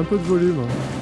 un peu de volume. Hein.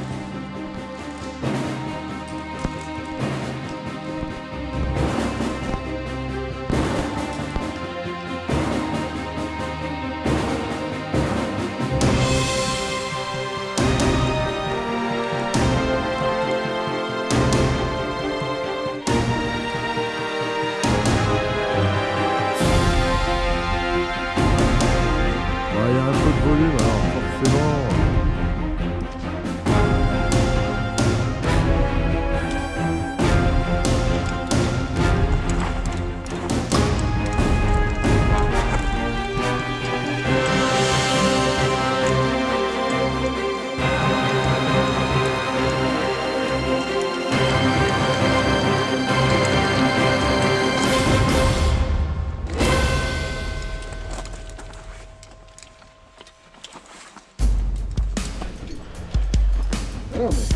Vamos.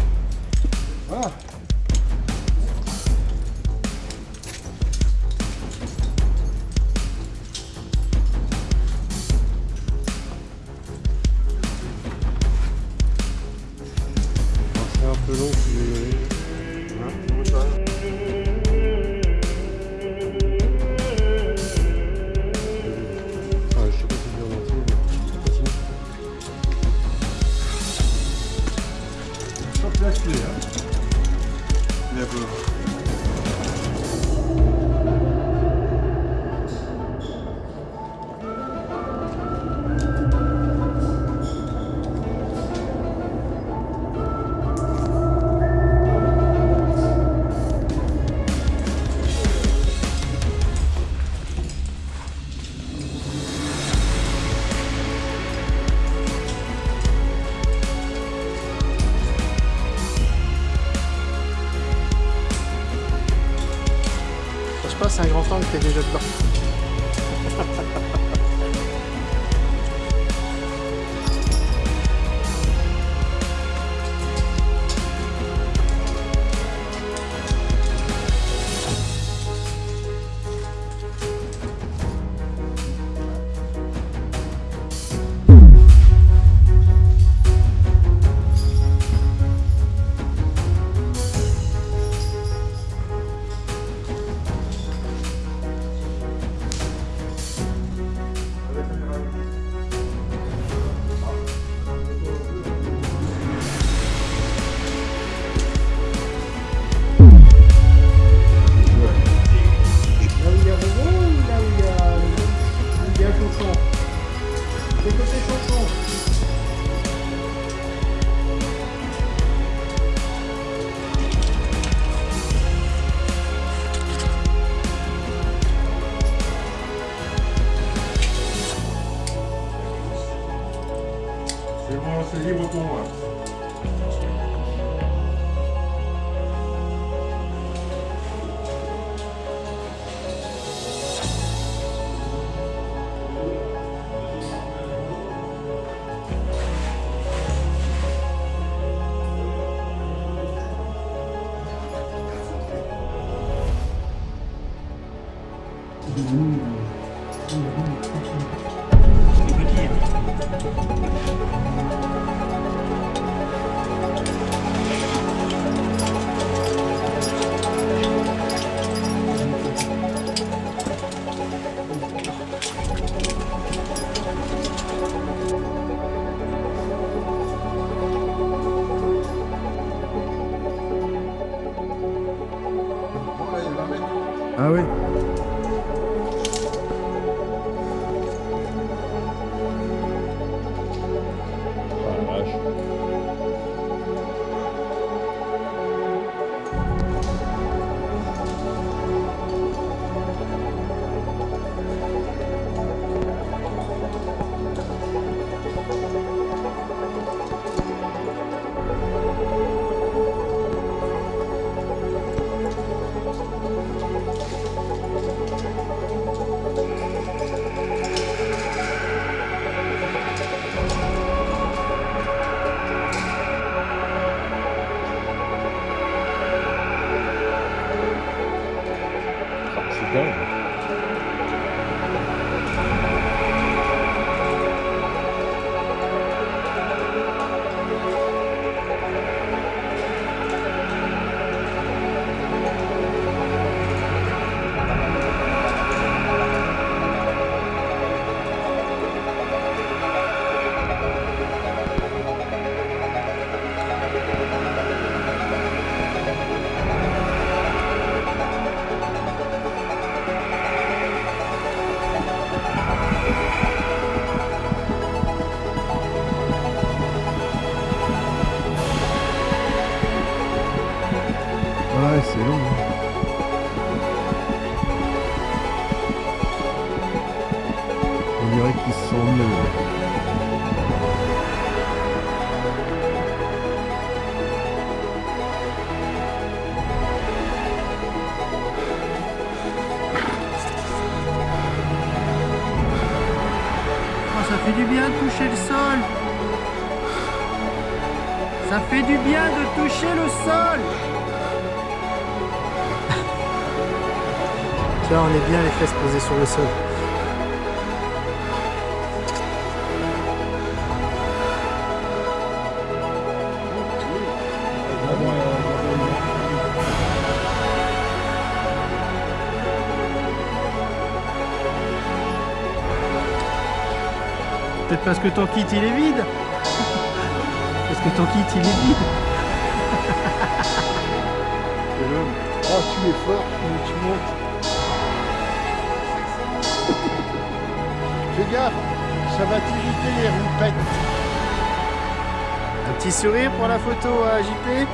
Ah. c'est un grand fan qui est déjà dedans. Eu vou seguir botou. Mm-hmm. Ça fait du bien de toucher le sol. Ça fait du bien de toucher le sol. vois, on est bien les fesses posées sur le sol. Peut-être parce que ton kit il est vide. Parce que ton kit il est vide. Oh, tu es fort, tu, tu montes. Fais gaffe, ça va t'irriter les roupettes. Un petit sourire pour la photo à JP.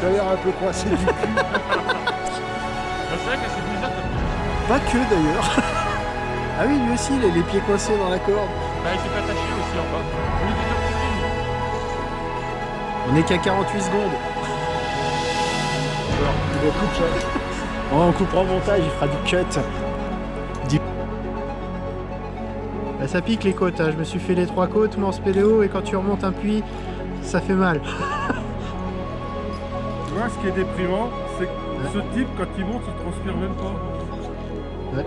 Tu as l'air un peu coincé du cul. C'est vrai que c'est bizarre. Pas que d'ailleurs. ah oui, lui aussi, il a les pieds coincés dans la corde. Bah, il s'est pas attaché aussi en bas. On On est qu'à 48 secondes. Il va couper ça. On coupera au montage, il fera du cut. Du- Bah, ça pique les côtes, hein. je me suis fait les trois côtes, mais en spéléo, et quand tu remontes un puits, ça fait mal. Tu vois, ce qui est déprimant, c'est que ce type, quand il monte, il transpire même pas. Ouais.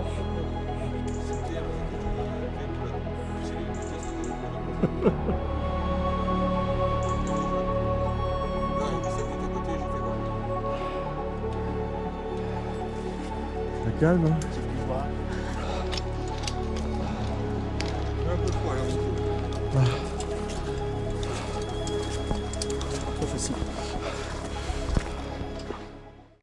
Calme, hein